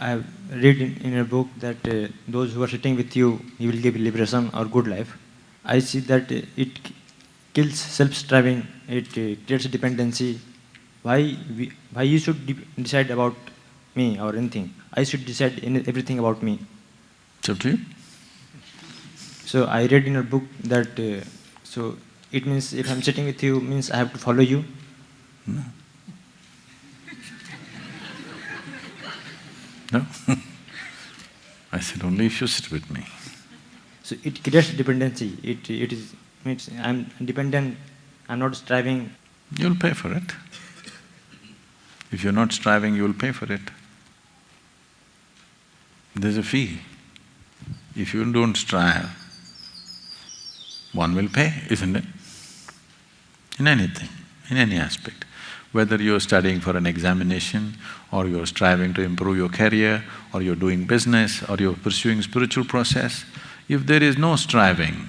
I read in, in a book that uh, those who are sitting with you, you will give liberation or good life. I see that uh, it kills self-striving, it uh, creates dependency. Why, we, why you should de decide about me or anything? I should decide in everything about me. It's up to you. So I read in a book that, uh, so it means if I'm sitting with you, means I have to follow you. No. No. I said only if you sit with me. So it creates dependency. It, it is, means I'm dependent, I'm not striving. You'll pay for it. If you're not striving, you'll pay for it. There's a fee. If you don't strive, one will pay, isn't it? In anything, in any aspect. Whether you're studying for an examination, or you're striving to improve your career, or you're doing business, or you're pursuing spiritual process, if there is no striving,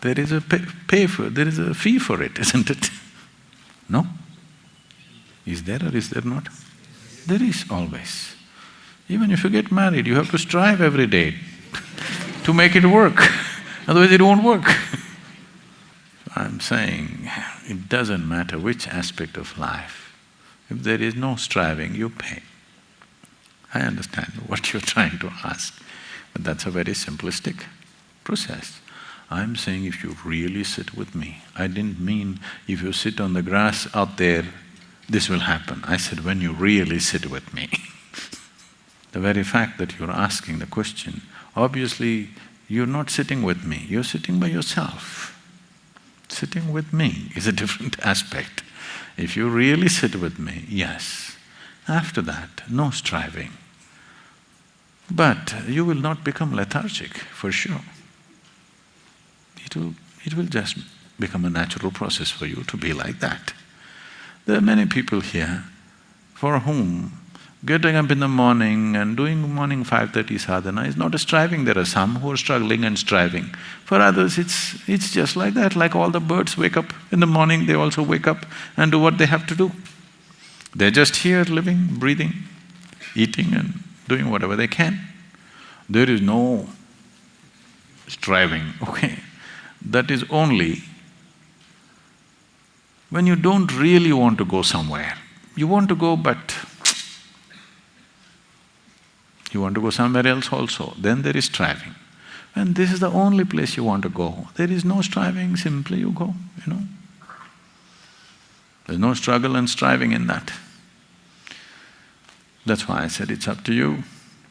there is a pay, pay for… there is a fee for it, isn't it? No? Is there or is there not? There is always. Even if you get married, you have to strive every day to make it work, otherwise it won't work. I'm saying, it doesn't matter which aspect of life, if there is no striving, you pay. I understand what you're trying to ask, but that's a very simplistic process. I'm saying if you really sit with me, I didn't mean if you sit on the grass out there, this will happen. I said when you really sit with me the very fact that you're asking the question, obviously you're not sitting with me, you're sitting by yourself. Sitting with me is a different aspect. If you really sit with me, yes. After that, no striving. But you will not become lethargic, for sure. It will… it will just become a natural process for you to be like that. There are many people here for whom getting up in the morning and doing morning five thirty sadhana is not a striving. There are some who are struggling and striving. For others, it's… it's just like that, like all the birds wake up in the morning, they also wake up and do what they have to do. They're just here living, breathing, eating and doing whatever they can. There is no striving, okay? That is only when you don't really want to go somewhere. You want to go but you want to go somewhere else also, then there is striving. And this is the only place you want to go, there is no striving, simply you go, you know. There's no struggle and striving in that. That's why I said it's up to you,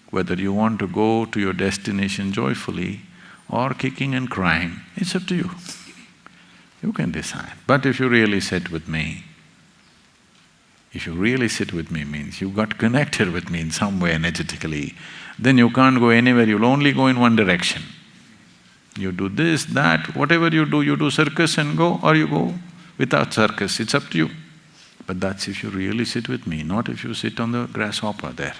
whether you want to go to your destination joyfully or kicking and crying, it's up to you. You can decide. But if you really sit with me, if you really sit with me means you got connected with me in some way energetically, then you can't go anywhere, you'll only go in one direction. You do this, that, whatever you do, you do circus and go or you go without circus, it's up to you. But that's if you really sit with me, not if you sit on the grasshopper there.